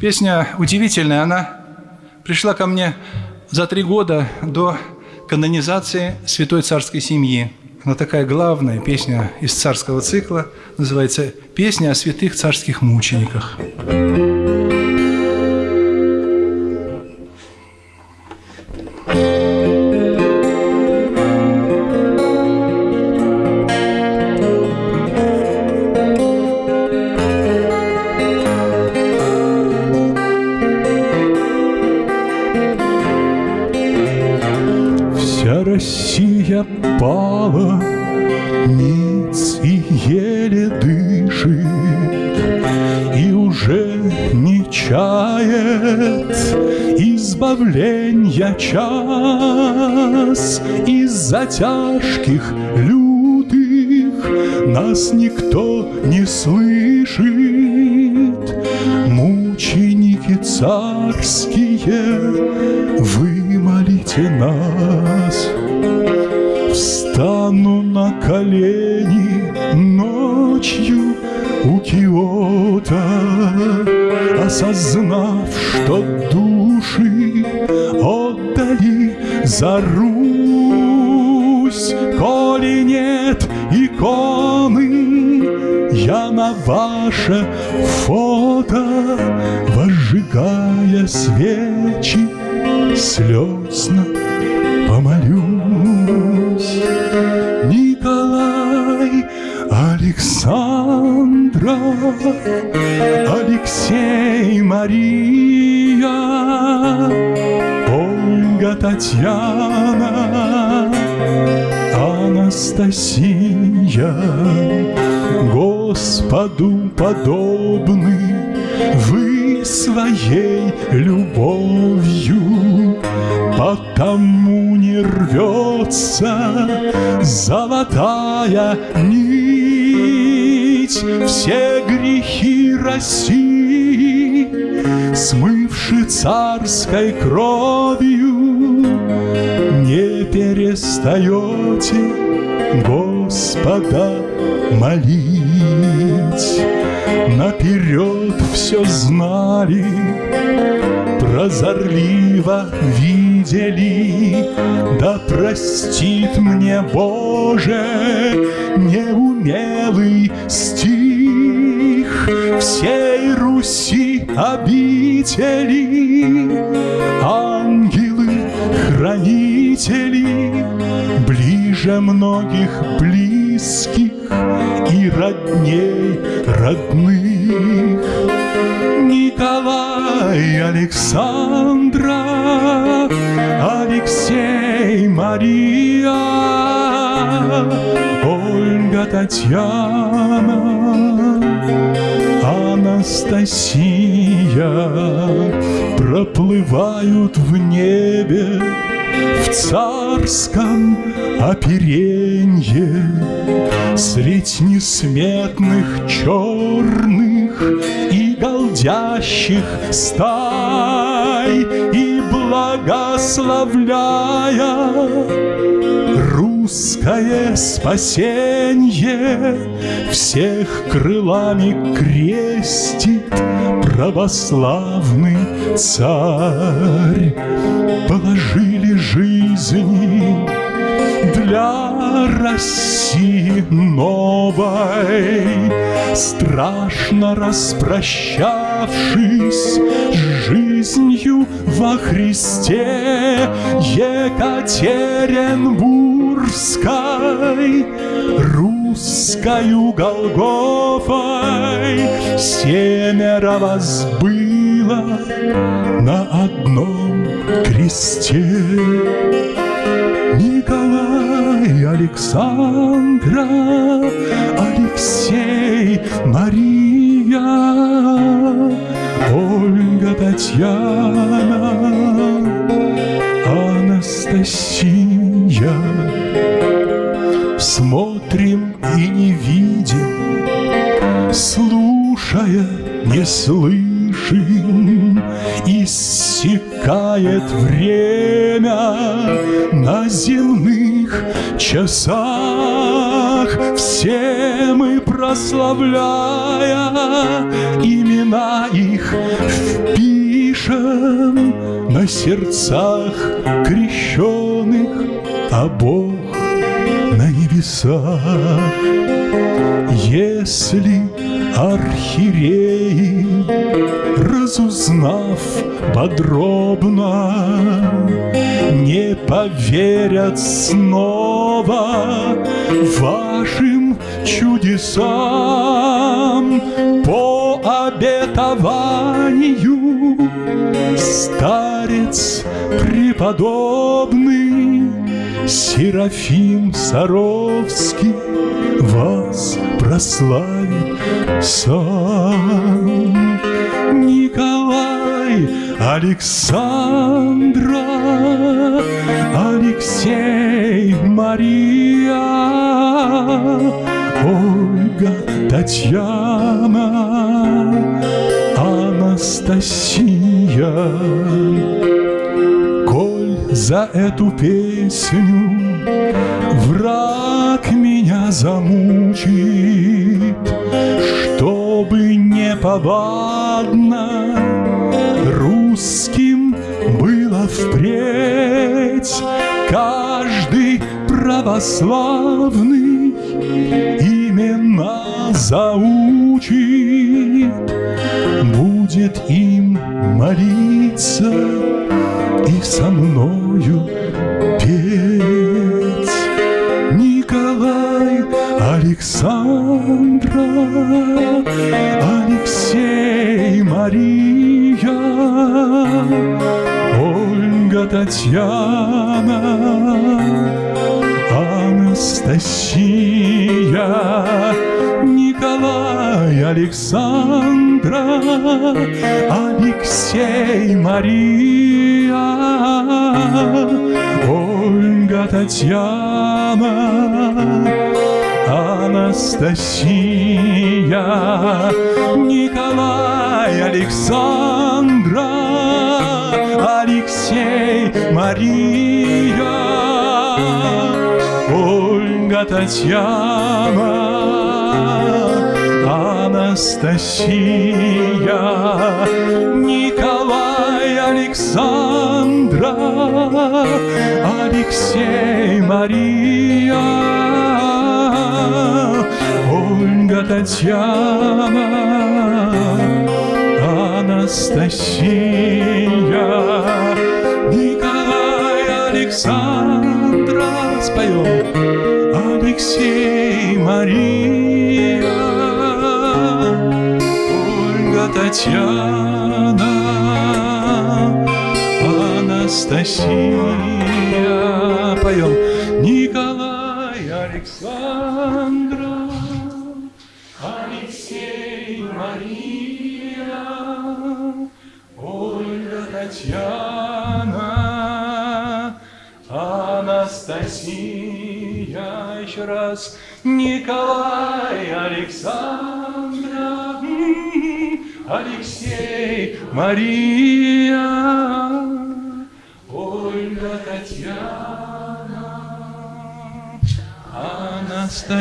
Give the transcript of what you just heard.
Песня удивительная, она пришла ко мне за три года до канонизации святой царской семьи. Она такая главная песня из царского цикла, называется «Песня о святых царских мучениках». Россия пала ниц и еле дышит, И уже не чает избавления час Из-за тяжких лютых нас никто не слышит. Мученики царские, вымолите нас. Колени ночью у Киота, Осознав, что души отдали за Русь. Коли нет иконы, я на ваше фото, Возжигая свечи, слезно Александра, Алексей Мария, Ольга Татьяна, Анастасия, Господу подобны вы своей любовью, потому не рвется золотая нить. Все грехи России, смывши царской кровью, не перестаете Господа молить. Наперед все знали, прозорливо видели, да простит мне, Боже, неумелый стих всей Руси обители, ангелы-хранители, ближе многих близких и родней родных. Николай Александра, Алексей Мария, Ольга Татьяна, Анастасия проплывают в небе в царском оперенье Средь несметных черных и голдящих стай благословляя русское спасенье Всех крылами крестит православный царь. Положили жизни России новой, Страшно распрощавшись с жизнью во Христе. Екатеринбургской, русскою Голгофой. Семеро вас было на одном кресте. Николай, Александра, Алексей, Мария, Ольга, Татьяна, Анастасия. Смотрим и не видим, слушая не слышим, иссякает время на земных часах все мы прославляя имена их впишем на сердцах крещенных, а Бог на небесах. Если архиереи, разузнав подробно, не поверят снова вашим чудесам по обетованию старец преподобный Серафим Саровский вас прославит сам. Александра, Алексей Мария, Ольга Татьяна, Анастасия. Коль за эту песню враг меня замучит, чтобы не повадно русским было впредь. Каждый православный имена заучит, будет им молиться и со мною петь. Николай Александра, Алексей Мария, Ольга Татьяна, Анастасия, Николай Александра, Алексей Мария, Ольга Татьяна, Анастасия, Николай Александра, Мария, Ольга Татьяна, Анастасия, Николай Александра, Алексей Мария, Ольга Татьяна, Анастасия, Мария, Ольга Татьяна, Анастасия, поем, Николай Александра, Алексей Мария, Ольга Татьяна, Анастасия, еще раз, Николай Александра, Алексей Мария, Ольга Татьяна, Анастасия.